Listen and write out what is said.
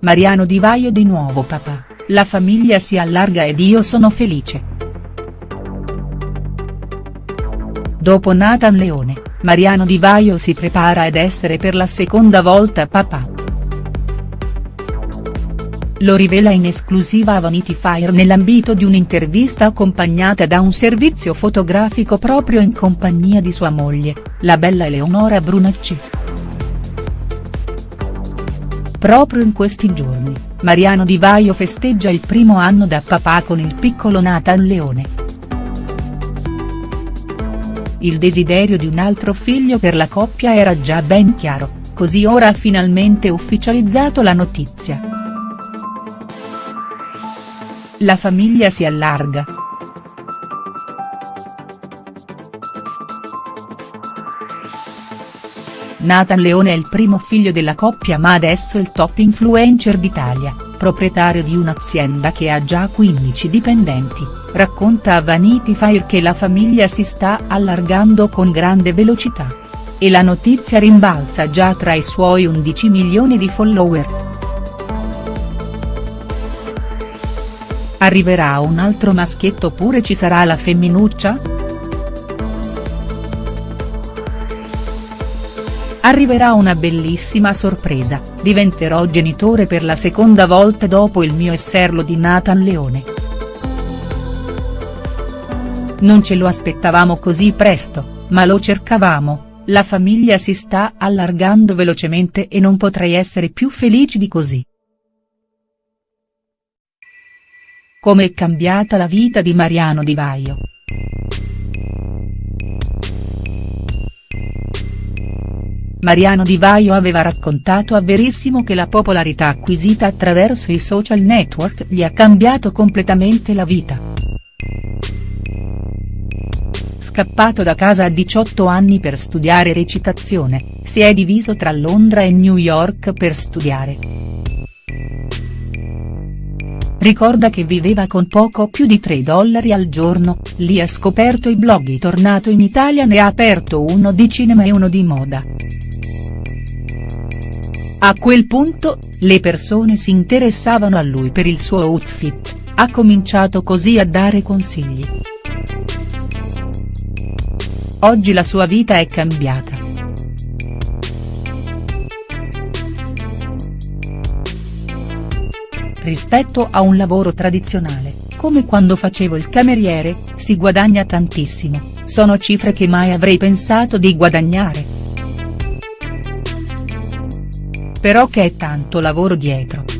Mariano Di Vaio di nuovo papà, la famiglia si allarga ed io sono felice. Dopo Nathan Leone, Mariano Di Vaio si prepara ad essere per la seconda volta papà. Lo rivela in esclusiva a Vanity Fair nell'ambito di un'intervista accompagnata da un servizio fotografico proprio in compagnia di sua moglie, la bella Eleonora Brunacci. Proprio in questi giorni, Mariano Di Vaio festeggia il primo anno da papà con il piccolo Nathan Leone. Il desiderio di un altro figlio per la coppia era già ben chiaro, così ora ha finalmente ufficializzato la notizia. La famiglia si allarga. Nathan Leone è il primo figlio della coppia ma adesso il top influencer d'Italia, proprietario di un'azienda che ha già 15 dipendenti, racconta a Vanity Fair che la famiglia si sta allargando con grande velocità. E la notizia rimbalza già tra i suoi 11 milioni di follower. Arriverà un altro maschietto oppure ci sarà la femminuccia?. Arriverà una bellissima sorpresa, diventerò genitore per la seconda volta dopo il mio esserlo di Nathan Leone. Non ce lo aspettavamo così presto, ma lo cercavamo, la famiglia si sta allargando velocemente e non potrei essere più felice di così. Come è cambiata la vita di Mariano Di Vaio. Mariano Di Vaio aveva raccontato a Verissimo che la popolarità acquisita attraverso i social network gli ha cambiato completamente la vita. Scappato da casa a 18 anni per studiare recitazione, si è diviso tra Londra e New York per studiare. Ricorda che viveva con poco più di 3 dollari al giorno, lì ha scoperto i blog tornato in Italia ne ha aperto uno di cinema e uno di moda. A quel punto, le persone si interessavano a lui per il suo outfit, ha cominciato così a dare consigli. Oggi la sua vita è cambiata. Rispetto a un lavoro tradizionale, come quando facevo il cameriere, si guadagna tantissimo, sono cifre che mai avrei pensato di guadagnare. Però che è tanto lavoro dietro.